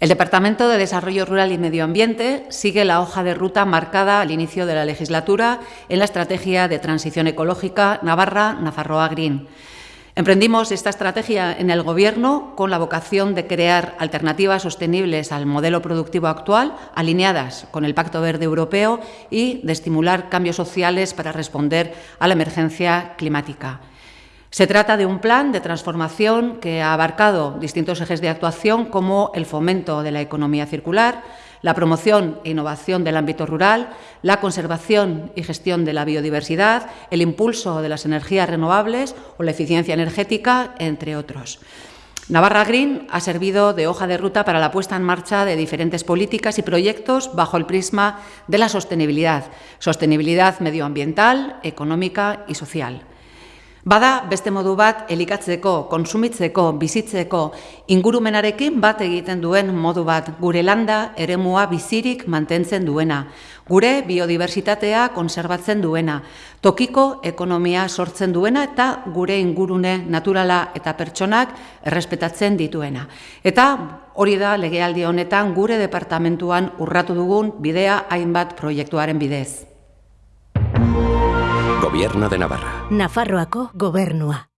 El Departamento de Desarrollo Rural y Medio Ambiente sigue la hoja de ruta marcada al inicio de la legislatura en la Estrategia de Transición Ecológica Navarra-Nafarroa Green. Emprendimos esta estrategia en el Gobierno con la vocación de crear alternativas sostenibles al modelo productivo actual, alineadas con el Pacto Verde Europeo y de estimular cambios sociales para responder a la emergencia climática. Se trata de un plan de transformación que ha abarcado distintos ejes de actuación como el fomento de la economía circular, la promoción e innovación del ámbito rural, la conservación y gestión de la biodiversidad, el impulso de las energías renovables o la eficiencia energética, entre otros. Navarra Green ha servido de hoja de ruta para la puesta en marcha de diferentes políticas y proyectos bajo el prisma de la sostenibilidad, sostenibilidad medioambiental, económica y social. Bada beste modu bat elikatzeko, konsumitzeko, bizitzeko, ingurumenarekin bat egiten duen modu bat, gure landa eremua bizirik mantentzen duena, gure biodiversitatea konserbatzen duena, tokiko ekonomia sortzen duena eta gure ingurune naturala eta pertsonak errespetatzen dituena. Eta hori da legealdi honetan gure departamentuan urratu dugun bidea hainbat proiektuaren bidez. Gobierno de Navarra. Nafarroako gobernua.